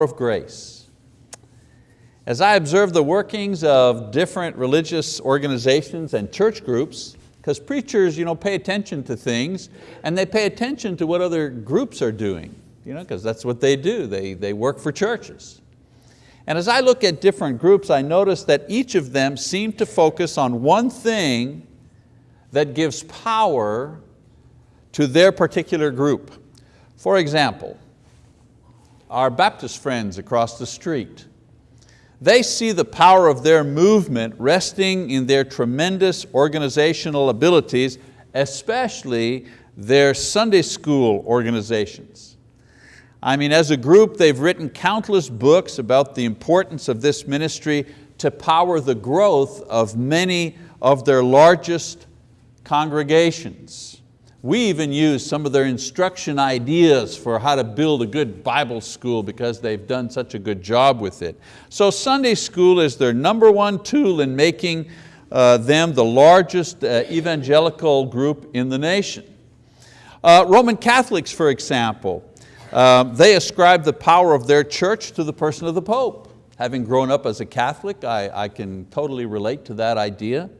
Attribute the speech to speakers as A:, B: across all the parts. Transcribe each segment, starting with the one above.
A: of grace. As I observe the workings of different religious organizations and church groups, because preachers you know, pay attention to things and they pay attention to what other groups are doing, you know, because that's what they do, they, they work for churches. And as I look at different groups, I notice that each of them seem to focus on one thing that gives power to their particular group. For example, our Baptist friends across the street. They see the power of their movement resting in their tremendous organizational abilities, especially their Sunday school organizations. I mean, as a group, they've written countless books about the importance of this ministry to power the growth of many of their largest congregations. We even use some of their instruction ideas for how to build a good Bible school because they've done such a good job with it. So Sunday school is their number one tool in making uh, them the largest uh, evangelical group in the nation. Uh, Roman Catholics, for example, uh, they ascribe the power of their church to the person of the Pope. Having grown up as a Catholic, I, I can totally relate to that idea.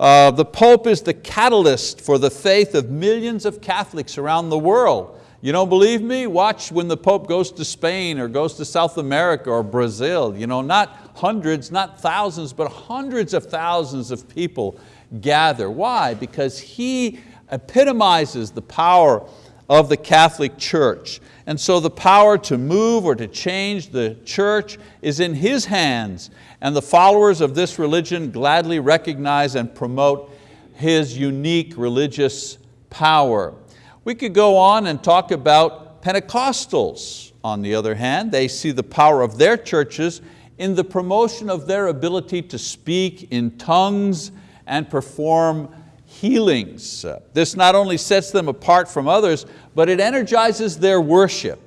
A: Uh, the Pope is the catalyst for the faith of millions of Catholics around the world. You don't believe me? Watch when the Pope goes to Spain or goes to South America or Brazil. You know, not hundreds, not thousands, but hundreds of thousands of people gather. Why? Because he epitomizes the power of the Catholic Church. And so the power to move or to change the church is in His hands and the followers of this religion gladly recognize and promote his unique religious power. We could go on and talk about Pentecostals. On the other hand, they see the power of their churches in the promotion of their ability to speak in tongues and perform healings. This not only sets them apart from others, but it energizes their worship.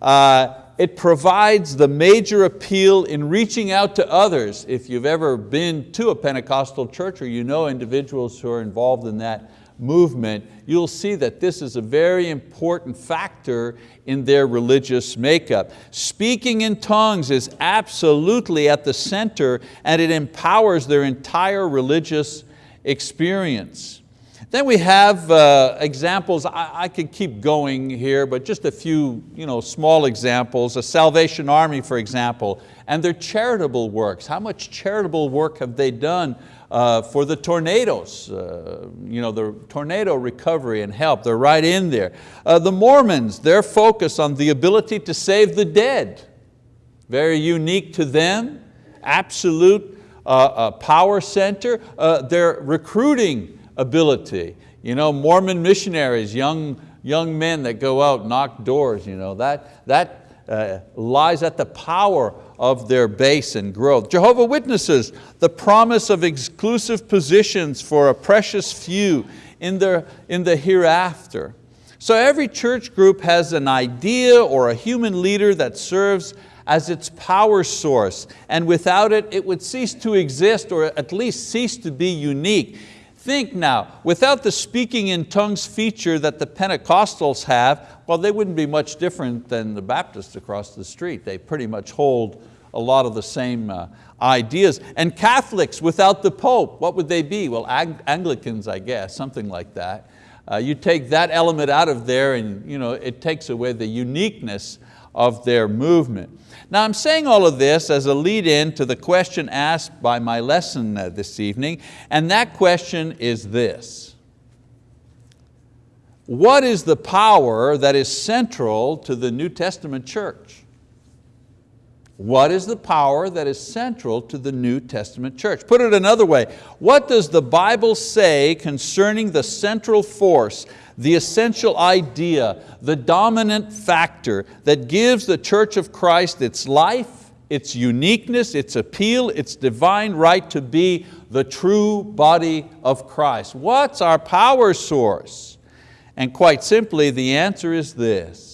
A: Uh, it provides the major appeal in reaching out to others. If you've ever been to a Pentecostal church or you know individuals who are involved in that movement, you'll see that this is a very important factor in their religious makeup. Speaking in tongues is absolutely at the center and it empowers their entire religious experience. Then we have uh, examples, I, I, could keep going here, but just a few you know, small examples. A Salvation Army, for example, and their charitable works. How much charitable work have they done uh, for the tornadoes, uh, you know, the tornado recovery and help, they're right in there. Uh, the Mormons, their focus on the ability to save the dead, very unique to them, absolute uh, power center. Uh, their recruiting ability. You know, Mormon missionaries, young, young men that go out, knock doors, you know, that, that uh, lies at the power of their base and growth. Jehovah Witnesses, the promise of exclusive positions for a precious few in the, in the hereafter. So every church group has an idea or a human leader that serves as its power source, and without it, it would cease to exist or at least cease to be unique. Think now, without the speaking in tongues feature that the Pentecostals have, well, they wouldn't be much different than the Baptists across the street. They pretty much hold a lot of the same uh, ideas. And Catholics without the Pope, what would they be? Well, Anglicans, I guess, something like that. Uh, you take that element out of there and you know, it takes away the uniqueness of their movement. Now I'm saying all of this as a lead in to the question asked by my lesson uh, this evening, and that question is this. What is the power that is central to the New Testament church? What is the power that is central to the New Testament church? Put it another way, what does the Bible say concerning the central force the essential idea, the dominant factor that gives the Church of Christ its life, its uniqueness, its appeal, its divine right to be the true body of Christ. What's our power source? And quite simply, the answer is this.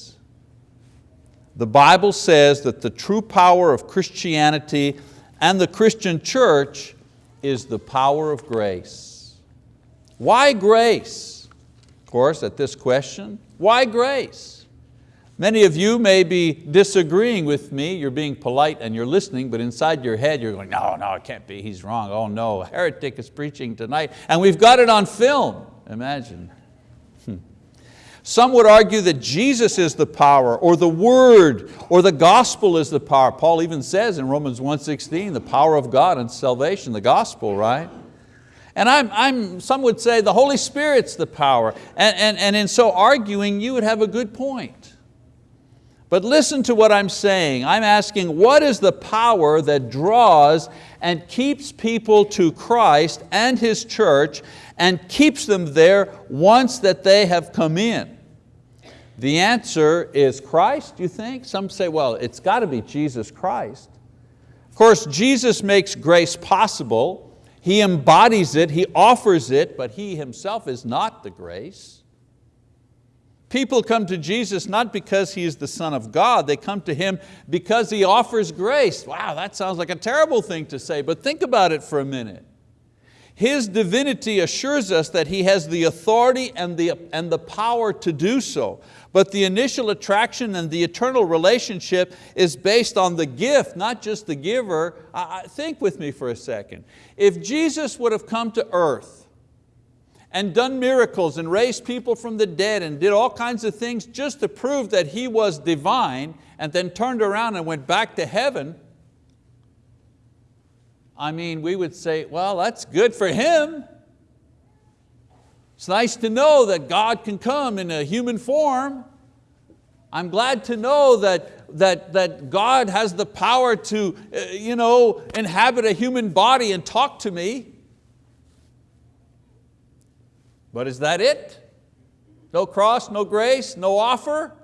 A: The Bible says that the true power of Christianity and the Christian church is the power of grace. Why grace? Of course, at this question, why grace? Many of you may be disagreeing with me, you're being polite and you're listening, but inside your head you're going, no, no, it can't be, he's wrong. Oh no, a heretic is preaching tonight. And we've got it on film, imagine. Some would argue that Jesus is the power, or the word, or the gospel is the power. Paul even says in Romans 1.16, the power of God and salvation, the gospel, right? And I'm, I'm, some would say the Holy Spirit's the power. And, and, and in so arguing, you would have a good point. But listen to what I'm saying. I'm asking what is the power that draws and keeps people to Christ and His church and keeps them there once that they have come in? The answer is Christ, you think? Some say, well, it's got to be Jesus Christ. Of course, Jesus makes grace possible. He embodies it, He offers it, but He Himself is not the grace. People come to Jesus not because He is the Son of God, they come to Him because He offers grace. Wow, that sounds like a terrible thing to say, but think about it for a minute. His divinity assures us that He has the authority and the, and the power to do so. But the initial attraction and the eternal relationship is based on the gift, not just the giver. I, I, think with me for a second. If Jesus would have come to earth and done miracles and raised people from the dead and did all kinds of things just to prove that He was divine and then turned around and went back to heaven, I mean, we would say, well, that's good for Him. It's nice to know that God can come in a human form. I'm glad to know that, that, that God has the power to uh, you know, inhabit a human body and talk to me. But is that it? No cross, no grace, no offer?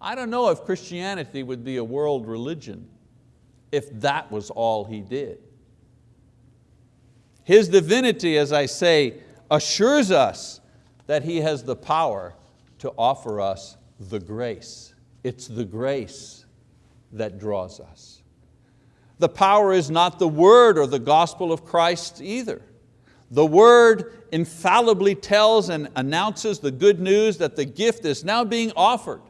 A: I don't know if Christianity would be a world religion if that was all He did. His divinity, as I say, assures us that He has the power to offer us the grace. It's the grace that draws us. The power is not the word or the gospel of Christ either. The word infallibly tells and announces the good news that the gift is now being offered.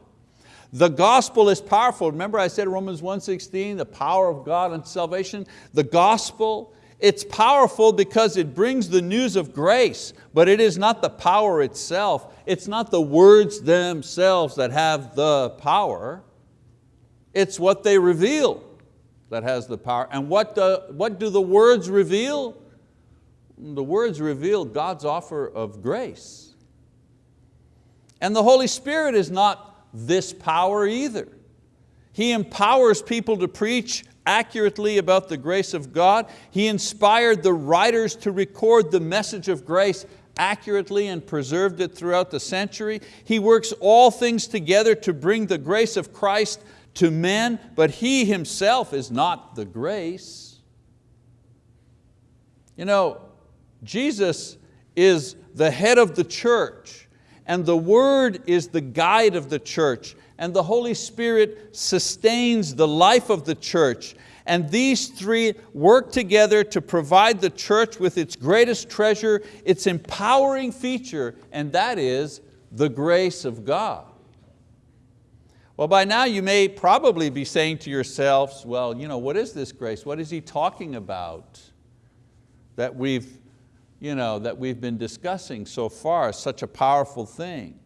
A: The gospel is powerful. Remember I said Romans 1.16, the power of God and salvation. The gospel, it's powerful because it brings the news of grace, but it is not the power itself. It's not the words themselves that have the power. It's what they reveal that has the power. And what do, what do the words reveal? the words reveal God's offer of grace. And the Holy Spirit is not this power either. He empowers people to preach accurately about the grace of God. He inspired the writers to record the message of grace accurately and preserved it throughout the century. He works all things together to bring the grace of Christ to men, but He Himself is not the grace. You know, Jesus is the head of the church and the word is the guide of the church and the Holy Spirit sustains the life of the church and these three work together to provide the church with its greatest treasure, its empowering feature, and that is the grace of God. Well, by now you may probably be saying to yourselves, well, you know, what is this grace? What is he talking about that we've you know, that we've been discussing so far, such a powerful thing.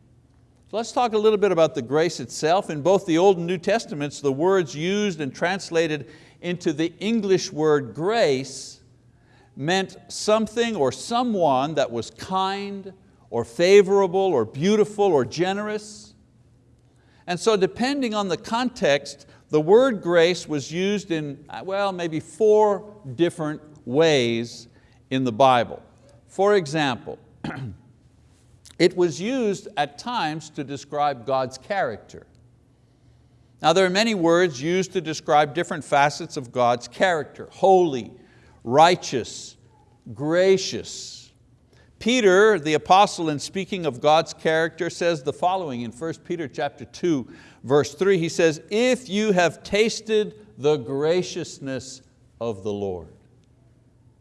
A: So let's talk a little bit about the grace itself. In both the Old and New Testaments, the words used and translated into the English word grace meant something or someone that was kind or favorable or beautiful or generous. And so depending on the context, the word grace was used in, well, maybe four different ways in the Bible. For example, it was used at times to describe God's character. Now there are many words used to describe different facets of God's character, holy, righteous, gracious. Peter, the apostle in speaking of God's character says the following in 1 Peter chapter 2, verse 3, he says, if you have tasted the graciousness of the Lord.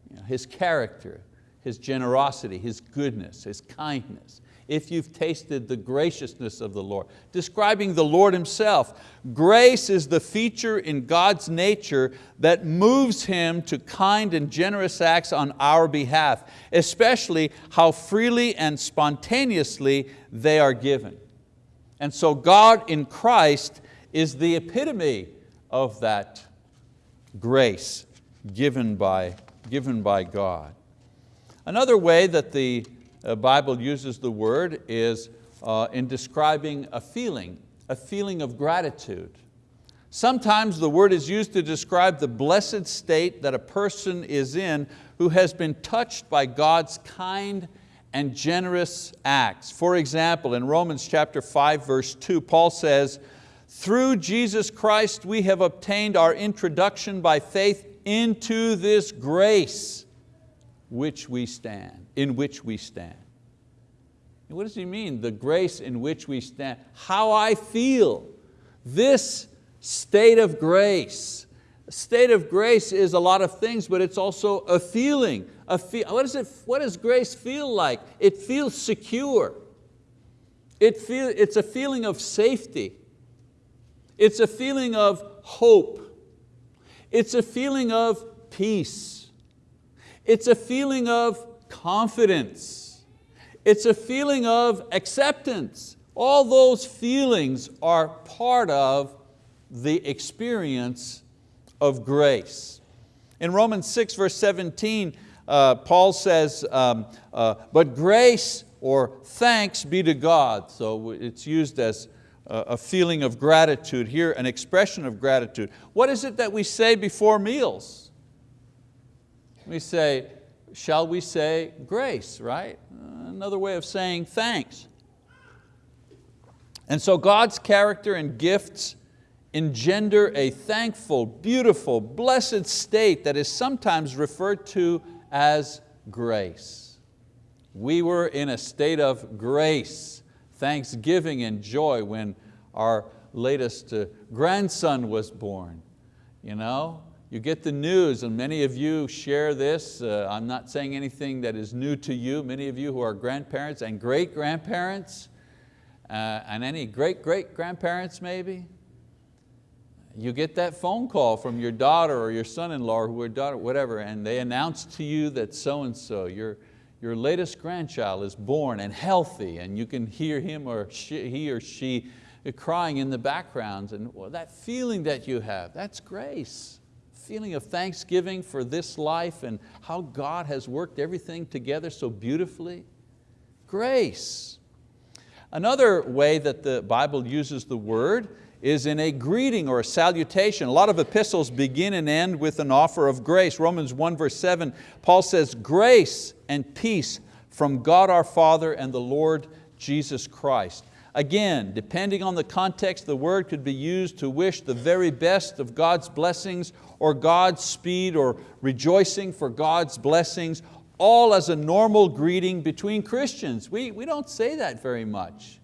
A: You know, his character, His generosity, His goodness, His kindness. If you've tasted the graciousness of the Lord. Describing the Lord Himself. Grace is the feature in God's nature that moves Him to kind and generous acts on our behalf, especially how freely and spontaneously they are given. And so God in Christ is the epitome of that grace given by, given by God. Another way that the Bible uses the word is uh, in describing a feeling, a feeling of gratitude. Sometimes the word is used to describe the blessed state that a person is in who has been touched by God's kind and generous acts. For example, in Romans chapter 5, verse 2, Paul says, through Jesus Christ we have obtained our introduction by faith into this grace which we stand, in which we stand. what does he mean, the grace in which we stand? How I feel, this state of grace. State of grace is a lot of things, but it's also a feeling. A fe what, is it, what does grace feel like? It feels secure. It feel, it's a feeling of safety. It's a feeling of hope. It's a feeling of peace. It's a feeling of confidence. It's a feeling of acceptance. All those feelings are part of the experience of grace. In Romans 6 verse 17, uh, Paul says, um, uh, but grace or thanks be to God. So it's used as a feeling of gratitude, here an expression of gratitude. What is it that we say before meals? We say, shall we say grace, right? Another way of saying thanks. And so God's character and gifts engender a thankful, beautiful, blessed state that is sometimes referred to as grace. We were in a state of grace thanksgiving and joy when our latest uh, grandson was born. You, know? You get the news and many of you share this. Uh, I'm not saying anything that is new to you. Many of you who are grandparents and great-grandparents, uh, and any great-great-grandparents maybe, you get that phone call from your daughter or your son-in-law or your daughter, whatever, and they announce to you that so-and-so, your, your latest grandchild is born and healthy and you can hear him or she, he or she crying in the background and well, that feeling that you have, that's grace. Feeling of thanksgiving for this life and how God has worked everything together so beautifully. Grace. Another way that the Bible uses the word is in a greeting or a salutation. A lot of epistles begin and end with an offer of grace. Romans 1 verse 7, Paul says, grace and peace from God our Father and the Lord Jesus Christ. Again, depending on the context, the word could be used to wish the very best of God's blessings or God's speed or rejoicing for God's blessings, all as a normal greeting between Christians. We, we don't say that very much.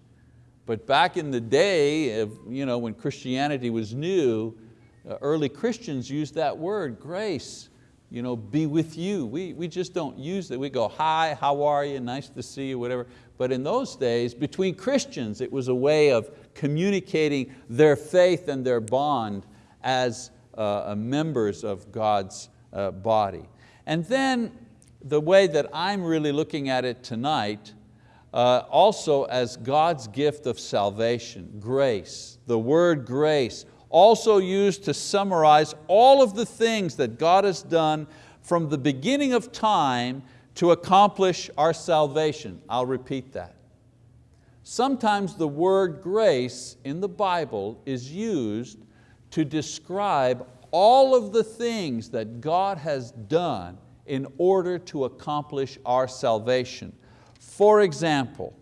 A: But back in the day, of, you know, when Christianity was new, uh, early Christians used that word, grace, you know, be with you. We, we just don't use it. We go, hi, how are you, nice to see you, whatever. But in those days, between Christians, it was a way of communicating their faith and their bond as uh, members of God's uh, body. And then the way that I'm really looking at it tonight uh, also as God's gift of salvation, grace. The word grace, also used to summarize all of the things that God has done from the beginning of time to accomplish our salvation. I'll repeat that. Sometimes the word grace in the Bible is used to describe all of the things that God has done in order to accomplish our salvation. For example,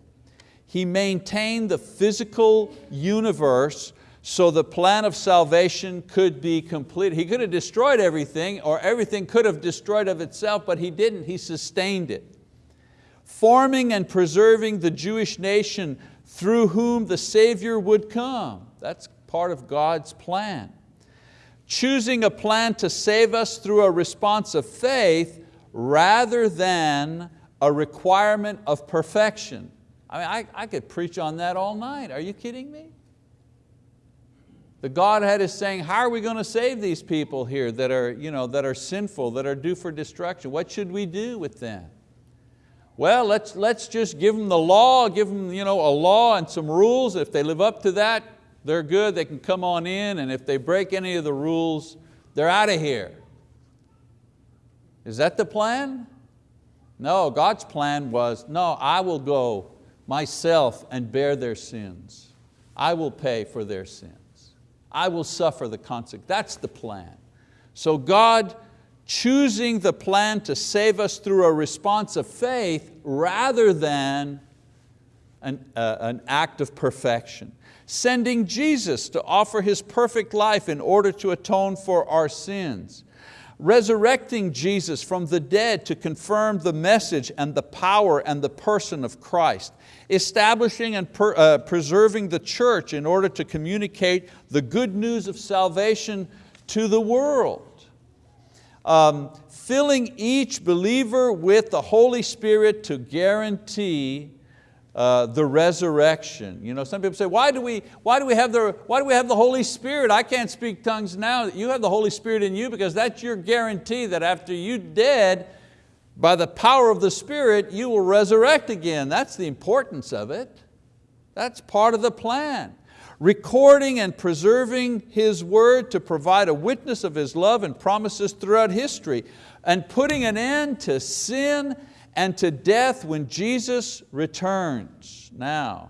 A: He maintained the physical universe so the plan of salvation could be complete. He could have destroyed everything or everything could have destroyed of itself, but He didn't, He sustained it. Forming and preserving the Jewish nation through whom the Savior would come. That's part of God's plan. Choosing a plan to save us through a response of faith rather than a requirement of perfection. I mean, I, I could preach on that all night. Are you kidding me? The Godhead is saying, how are we going to save these people here that are, you know, that are sinful, that are due for destruction? What should we do with them? Well, let's, let's just give them the law, give them you know, a law and some rules. If they live up to that, they're good, they can come on in, and if they break any of the rules, they're out of here. Is that the plan? No, God's plan was, no, I will go myself and bear their sins. I will pay for their sins. I will suffer the consequence. That's the plan. So God choosing the plan to save us through a response of faith rather than an, uh, an act of perfection. Sending Jesus to offer His perfect life in order to atone for our sins. Resurrecting Jesus from the dead to confirm the message and the power and the person of Christ establishing and per, uh, preserving the church in order to communicate the good news of salvation to the world. Um, filling each believer with the Holy Spirit to guarantee uh, the resurrection. You know, some people say, why do, we, why, do we have the, why do we have the Holy Spirit? I can't speak tongues now. You have the Holy Spirit in you because that's your guarantee that after you're dead, by the power of the Spirit, you will resurrect again. That's the importance of it. That's part of the plan. Recording and preserving His word to provide a witness of His love and promises throughout history and putting an end to sin and to death when Jesus returns. Now,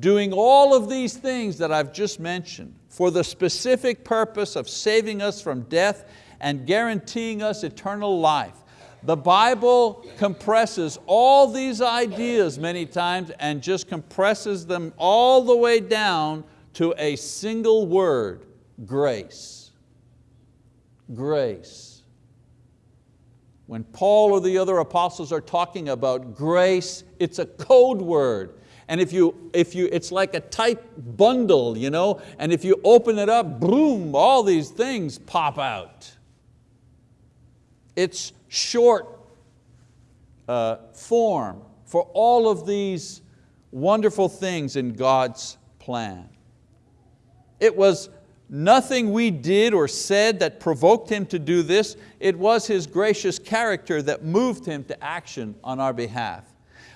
A: doing all of these things that I've just mentioned for the specific purpose of saving us from death and guaranteeing us eternal life. The Bible compresses all these ideas many times and just compresses them all the way down to a single word, grace. Grace. When Paul or the other apostles are talking about grace, it's a code word. And if you, if you, it's like a tight bundle, you know, and if you open it up, boom, all these things pop out. It's short uh, form for all of these wonderful things in God's plan. It was nothing we did or said that provoked Him to do this. It was His gracious character that moved Him to action on our behalf.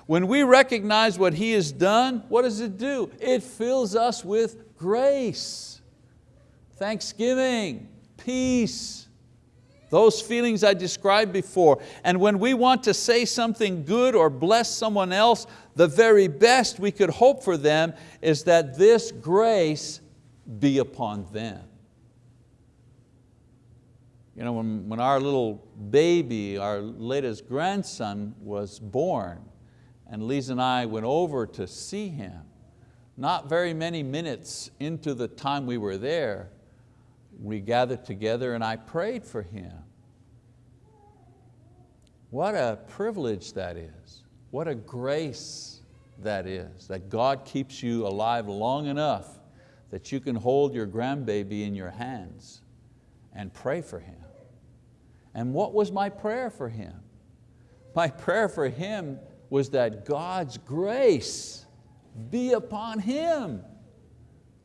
A: When we recognize what He has done, what does it do? It fills us with grace, thanksgiving, peace, those feelings I described before. And when we want to say something good or bless someone else, the very best we could hope for them is that this grace be upon them. You know, when, when our little baby, our latest grandson was born, and Lisa and I went over to see him, not very many minutes into the time we were there, we gathered together and I prayed for him. What a privilege that is. What a grace that is, that God keeps you alive long enough that you can hold your grandbaby in your hands and pray for him. And what was my prayer for him? My prayer for him was that God's grace be upon him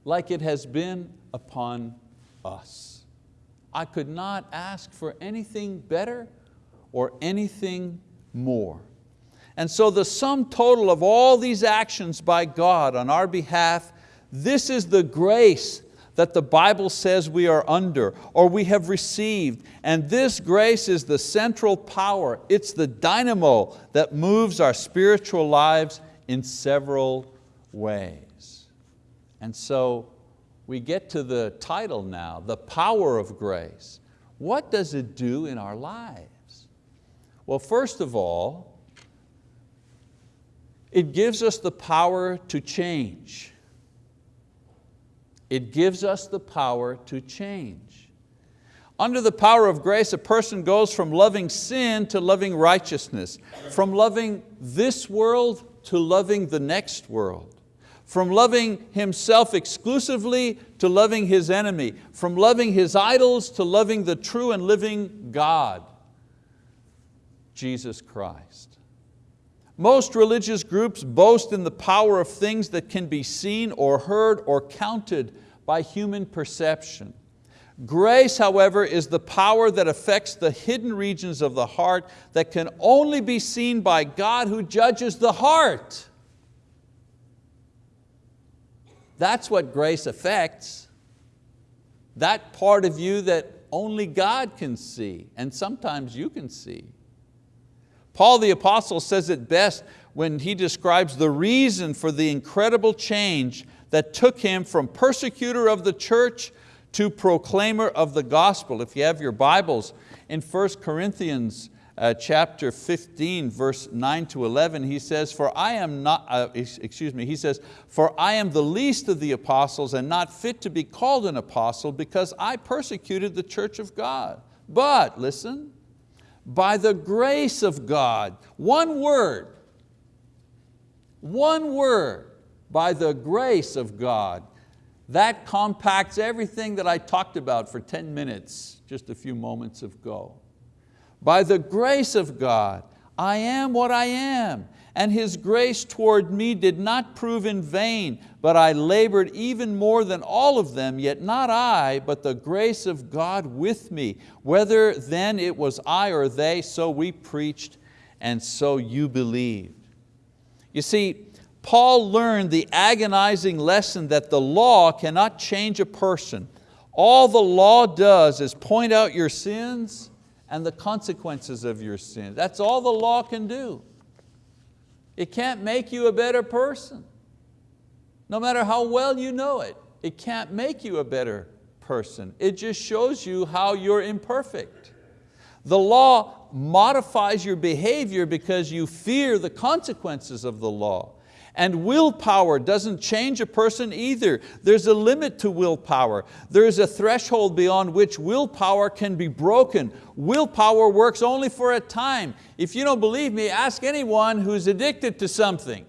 A: like it has been upon us. I could not ask for anything better or anything more. And so the sum total of all these actions by God on our behalf, this is the grace that the Bible says we are under or we have received. And this grace is the central power. It's the dynamo that moves our spiritual lives in several ways. And so we get to the title now, the power of grace. What does it do in our lives? Well, first of all, it gives us the power to change. It gives us the power to change. Under the power of grace, a person goes from loving sin to loving righteousness, from loving this world to loving the next world from loving himself exclusively to loving his enemy, from loving his idols to loving the true and living God, Jesus Christ. Most religious groups boast in the power of things that can be seen or heard or counted by human perception. Grace, however, is the power that affects the hidden regions of the heart that can only be seen by God who judges the heart. That's what grace affects. That part of you that only God can see, and sometimes you can see. Paul the apostle says it best when he describes the reason for the incredible change that took him from persecutor of the church to proclaimer of the gospel. If you have your Bibles, in 1 Corinthians uh, chapter 15, verse 9 to 11, he says, for I am not, uh, excuse me, he says, for I am the least of the apostles and not fit to be called an apostle because I persecuted the church of God. But, listen, by the grace of God, one word, one word, by the grace of God, that compacts everything that I talked about for 10 minutes just a few moments ago. By the grace of God, I am what I am, and His grace toward me did not prove in vain, but I labored even more than all of them, yet not I, but the grace of God with me. Whether then it was I or they, so we preached, and so you believed. You see, Paul learned the agonizing lesson that the law cannot change a person. All the law does is point out your sins and the consequences of your sin. That's all the law can do. It can't make you a better person. No matter how well you know it, it can't make you a better person. It just shows you how you're imperfect. The law modifies your behavior because you fear the consequences of the law. And willpower doesn't change a person either. There's a limit to willpower. There's a threshold beyond which willpower can be broken. Willpower works only for a time. If you don't believe me, ask anyone who's addicted to something.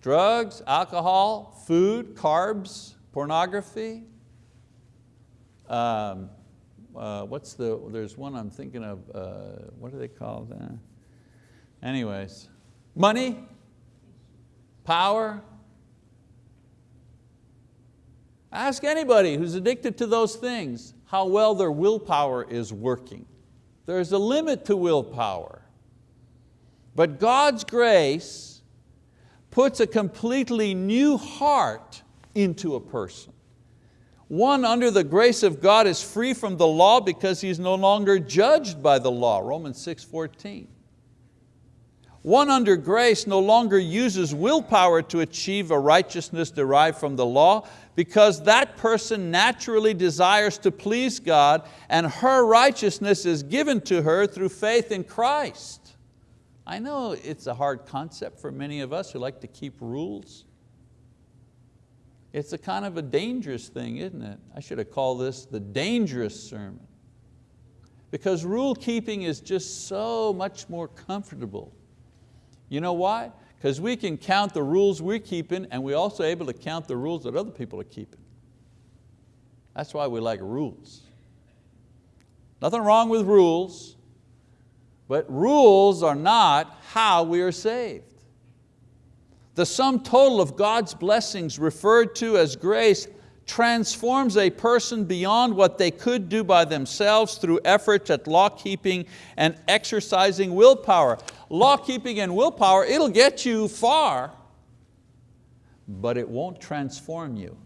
A: Drugs, alcohol, food, carbs, pornography. Um, uh, what's the, there's one I'm thinking of, uh, what do they call that? Anyways, money, power. Ask anybody who's addicted to those things how well their willpower is working. There's a limit to willpower. But God's grace puts a completely new heart into a person. One under the grace of God is free from the law because he's no longer judged by the law, Romans 6, 14. One under grace no longer uses willpower to achieve a righteousness derived from the law because that person naturally desires to please God and her righteousness is given to her through faith in Christ. I know it's a hard concept for many of us who like to keep rules. It's a kind of a dangerous thing, isn't it? I should have called this the dangerous sermon. Because rule keeping is just so much more comfortable you know why? Because we can count the rules we're keeping and we're also able to count the rules that other people are keeping. That's why we like rules. Nothing wrong with rules, but rules are not how we are saved. The sum total of God's blessings referred to as grace transforms a person beyond what they could do by themselves through efforts at law keeping and exercising willpower. Law keeping and willpower, it'll get you far, but it won't transform you.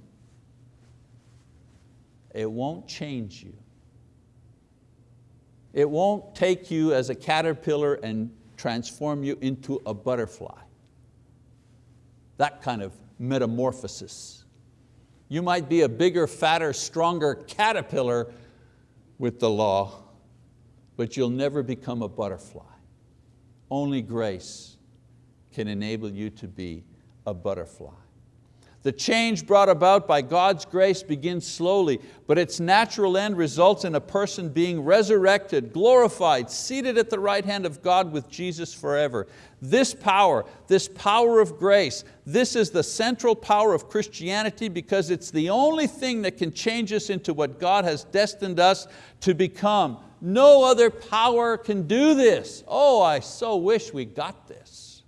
A: It won't change you. It won't take you as a caterpillar and transform you into a butterfly. That kind of metamorphosis. You might be a bigger, fatter, stronger caterpillar with the law, but you'll never become a butterfly. Only grace can enable you to be a butterfly. The change brought about by God's grace begins slowly, but its natural end results in a person being resurrected, glorified, seated at the right hand of God with Jesus forever. This power, this power of grace, this is the central power of Christianity because it's the only thing that can change us into what God has destined us to become, No other power can do this. Oh, I so wish we got this.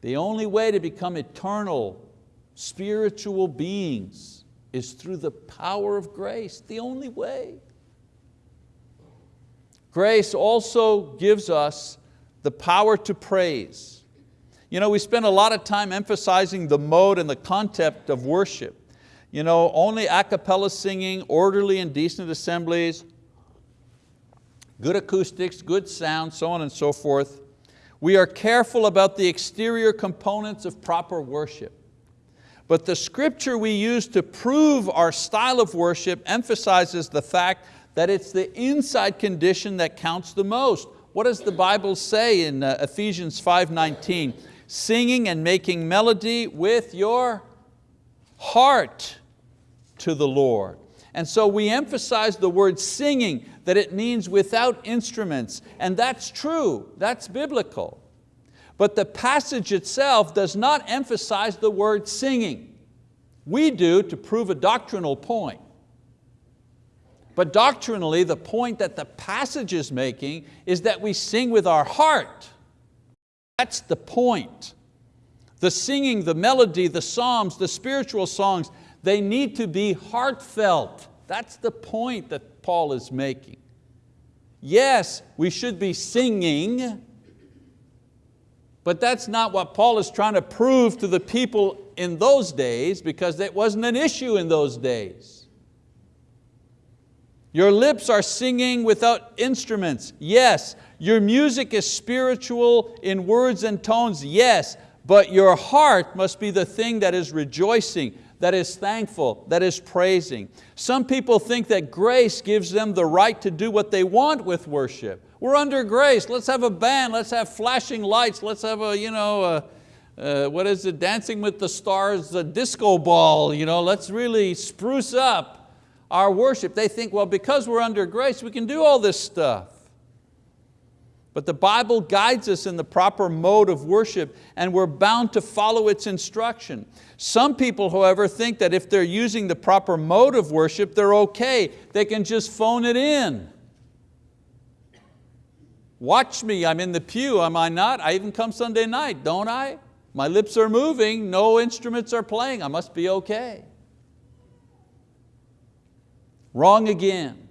A: The only way to become eternal, spiritual beings is through the power of grace, the only way. Grace also gives us the power to praise. You know, we spend a lot of time emphasizing the mode and the concept of worship. You know, only a cappella singing, orderly and decent assemblies, good acoustics, good sound, so on and so forth. We are careful about the exterior components of proper worship. But the scripture we use to prove our style of worship emphasizes the fact that it's the inside condition that counts the most. What does the Bible say in uh, Ephesians 5.19? Singing and making melody with your heart to the Lord. And so we emphasize the word singing, that it means without instruments, and that's true, that's biblical. But the passage itself does not emphasize the word singing. We do to prove a doctrinal point. But doctrinally, the point that the passage is making is that we sing with our heart. That's the point. The singing, the melody, the psalms, the spiritual songs, they need to be heartfelt. That's the point that Paul is making. Yes, we should be singing, but that's not what Paul is trying to prove to the people in those days because it wasn't an issue in those days. Your lips are singing without instruments, yes. Your music is spiritual in words and tones, yes. But your heart must be the thing that is rejoicing, that is thankful, that is praising. Some people think that grace gives them the right to do what they want with worship. We're under grace, let's have a band, let's have flashing lights, let's have a, you know, a, uh, what is it, Dancing with the Stars, a disco ball, you know, let's really spruce up our worship. They think, well, because we're under grace, we can do all this stuff. But the Bible guides us in the proper mode of worship and we're bound to follow its instruction. Some people, however, think that if they're using the proper mode of worship, they're okay. They can just phone it in. Watch me, I'm in the pew, am I not? I even come Sunday night, don't I? My lips are moving, no instruments are playing, I must be okay. Wrong again.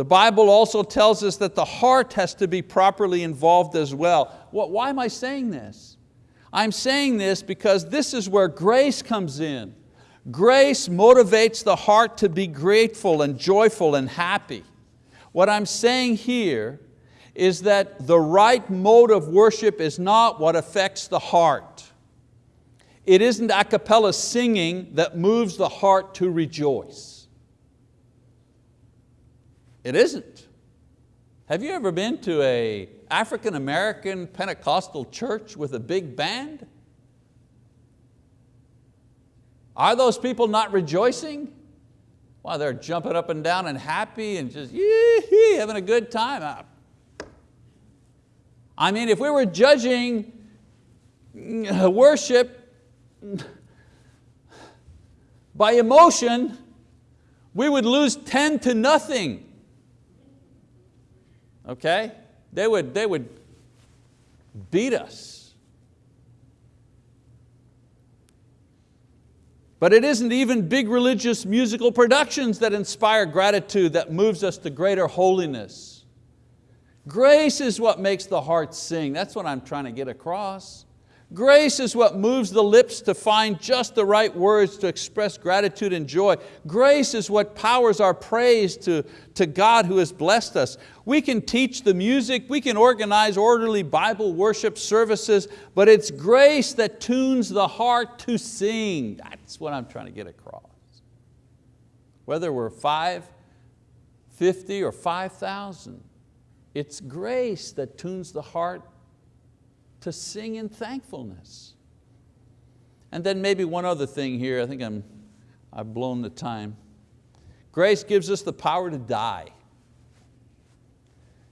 A: The Bible also tells us that the heart has to be properly involved as well. Why am I saying this? I'm saying this because this is where grace comes in. Grace motivates the heart to be grateful and joyful and happy. What I'm saying here is that the right mode of worship is not what affects the heart. It isn't a cappella singing that moves the heart to rejoice. It isn't. Have you ever been to a African American Pentecostal church with a big band? Are those people not rejoicing? Well, they're jumping up and down and happy and just having a good time. I mean, if we were judging uh, worship by emotion, we would lose 10 to nothing okay? They would, they would beat us. But it isn't even big religious musical productions that inspire gratitude that moves us to greater holiness. Grace is what makes the heart sing. That's what I'm trying to get across. Grace is what moves the lips to find just the right words to express gratitude and joy. Grace is what powers our praise to, to God who has blessed us. We can teach the music, we can organize orderly Bible worship services, but it's grace that tunes the heart to sing. That's what I'm trying to get across. Whether we're five, 50 or 5,000, it's grace that tunes the heart to sing in thankfulness. And then maybe one other thing here, I think I'm, I've blown the time. Grace gives us the power to die.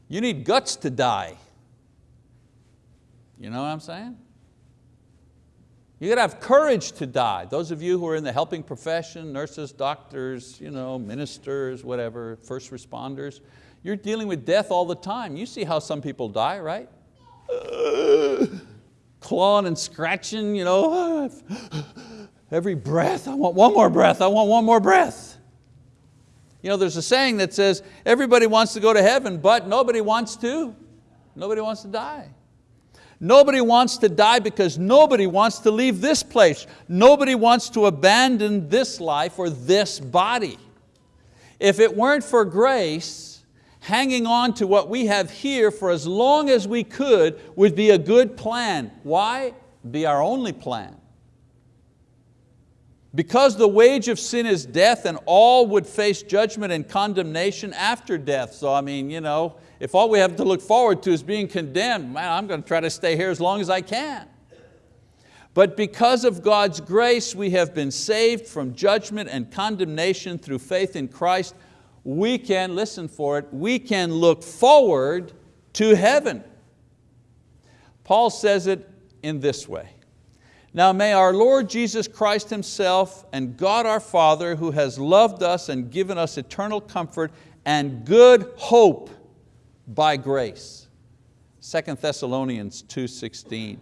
A: You need guts to die. You know what I'm saying? You got to have courage to die. Those of you who are in the helping profession, nurses, doctors, you know, ministers, whatever, first responders, you're dealing with death all the time. You see how some people die, right? clawing and scratching, you know, every breath, I want one more breath, I want one more breath. You know, there's a saying that says, everybody wants to go to heaven, but nobody wants to. Nobody wants to die. Nobody wants to die because nobody wants to leave this place. Nobody wants to abandon this life or this body. If it weren't for grace, hanging on to what we have here for as long as we could would be a good plan. Why? Be our only plan. Because the wage of sin is death and all would face judgment and condemnation after death. So I mean, you know, if all we have to look forward to is being condemned, man, I'm going to try to stay here as long as I can. But because of God's grace, we have been saved from judgment and condemnation through faith in Christ. We can, listen for it, we can look forward to heaven. Paul says it in this way. Now may our Lord Jesus Christ Himself and God our Father who has loved us and given us eternal comfort and good hope by grace. 2 Thessalonians 2.16.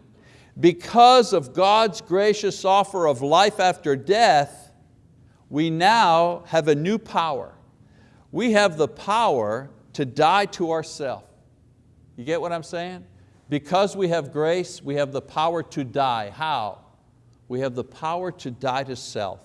A: Because of God's gracious offer of life after death, we now have a new power. We have the power to die to ourselves. You get what I'm saying? Because we have grace, we have the power to die. How? We have the power to die to self.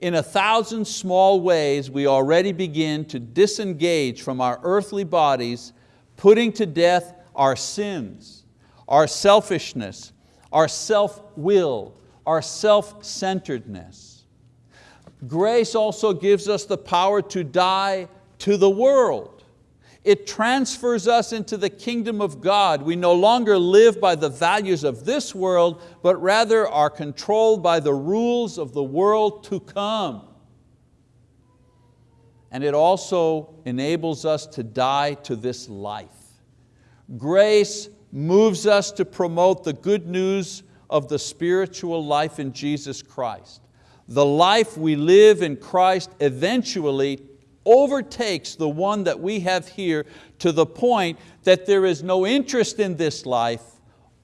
A: In a thousand small ways, we already begin to disengage from our earthly bodies, putting to death our sins, our selfishness, our self-will, our self-centeredness. Grace also gives us the power to die to the world. It transfers us into the kingdom of God. We no longer live by the values of this world, but rather are controlled by the rules of the world to come. And it also enables us to die to this life. Grace moves us to promote the good news of the spiritual life in Jesus Christ. The life we live in Christ eventually overtakes the one that we have here to the point that there is no interest in this life,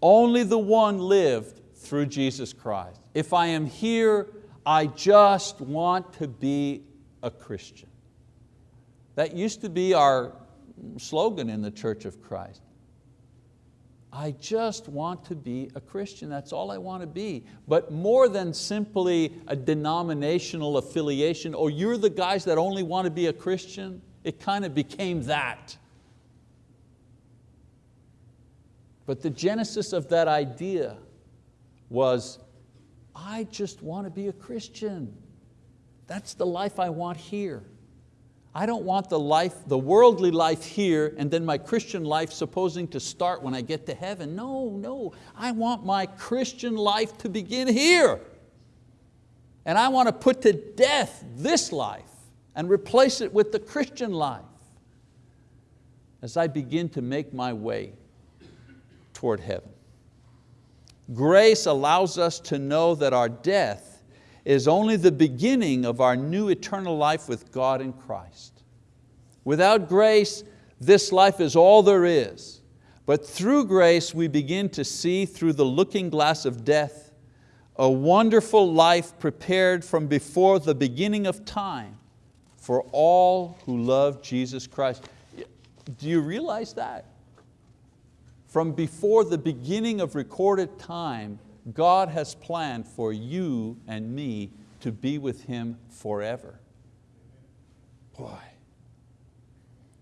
A: only the one lived through Jesus Christ. If I am here, I just want to be a Christian. That used to be our slogan in the Church of Christ. I just want to be a Christian, that's all I want to be. But more than simply a denominational affiliation, or you're the guys that only want to be a Christian, it kind of became that. But the genesis of that idea was, I just want to be a Christian. That's the life I want here. I don't want the life, the worldly life here and then my Christian life supposing to start when I get to heaven. No, no, I want my Christian life to begin here. And I want to put to death this life and replace it with the Christian life as I begin to make my way toward heaven. Grace allows us to know that our death is only the beginning of our new eternal life with God in Christ. Without grace, this life is all there is. But through grace, we begin to see through the looking glass of death a wonderful life prepared from before the beginning of time for all who love Jesus Christ. Do you realize that? From before the beginning of recorded time, God has planned for you and me to be with Him forever. Boy.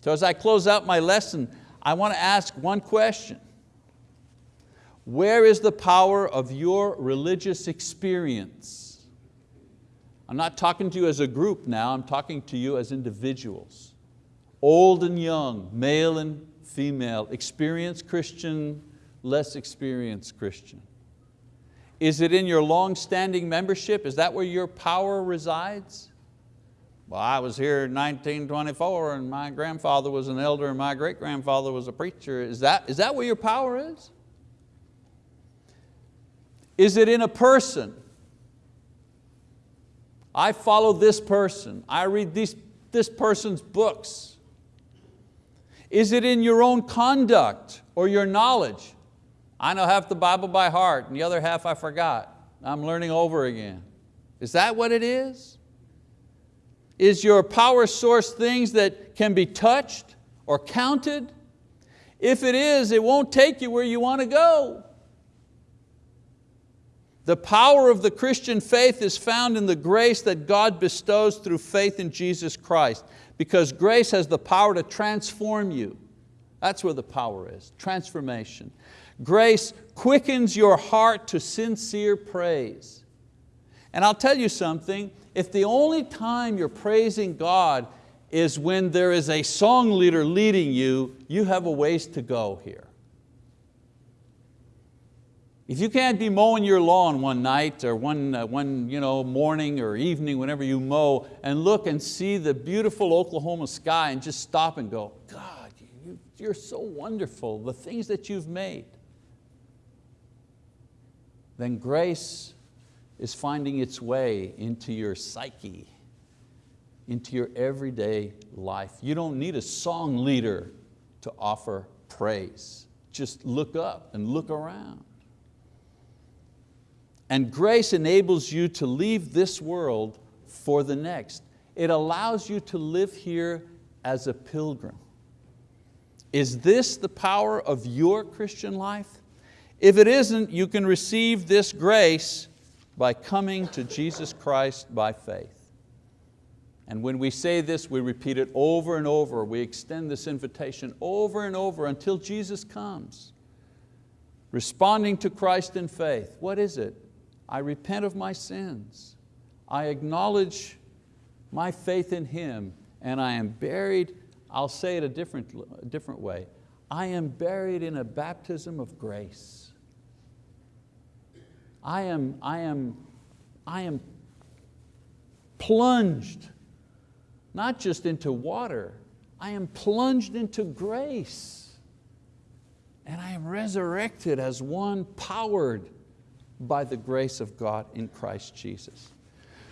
A: So as I close out my lesson, I want to ask one question. Where is the power of your religious experience? I'm not talking to you as a group now, I'm talking to you as individuals. Old and young, male and female, experienced Christian, less experienced Christian. Is it in your long-standing membership? Is that where your power resides? Well, I was here in 1924 and my grandfather was an elder and my great-grandfather was a preacher. Is that, is that where your power is? Is it in a person? I follow this person. I read this, this person's books. Is it in your own conduct or your knowledge? I know half the Bible by heart and the other half I forgot. I'm learning over again. Is that what it is? Is your power source things that can be touched or counted? If it is, it won't take you where you want to go. The power of the Christian faith is found in the grace that God bestows through faith in Jesus Christ because grace has the power to transform you. That's where the power is, transformation. Grace quickens your heart to sincere praise. And I'll tell you something, if the only time you're praising God is when there is a song leader leading you, you have a ways to go here. If you can't be mowing your lawn one night or one, uh, one you know, morning or evening, whenever you mow, and look and see the beautiful Oklahoma sky and just stop and go, you're so wonderful, the things that you've made, then grace is finding its way into your psyche, into your everyday life. You don't need a song leader to offer praise. Just look up and look around. And grace enables you to leave this world for the next. It allows you to live here as a pilgrim. Is this the power of your Christian life? If it isn't, you can receive this grace by coming to Jesus Christ by faith. And when we say this, we repeat it over and over. We extend this invitation over and over until Jesus comes. Responding to Christ in faith. What is it? I repent of my sins. I acknowledge my faith in Him and I am buried, I'll say it a different, a different way. I am buried in a baptism of grace. I am, I am, I am plunged, not just into water, I am plunged into grace. And I am resurrected as one powered by the grace of God in Christ Jesus.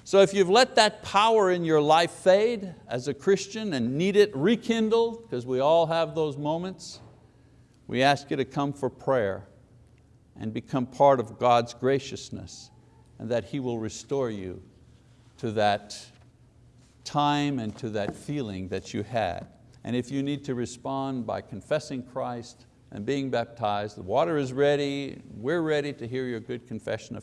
A: So if you've let that power in your life fade as a Christian and need it rekindled, because we all have those moments, we ask you to come for prayer and become part of God's graciousness and that He will restore you to that time and to that feeling that you had. And if you need to respond by confessing Christ, and being baptized. The water is ready. We're ready to hear your good confession of faith.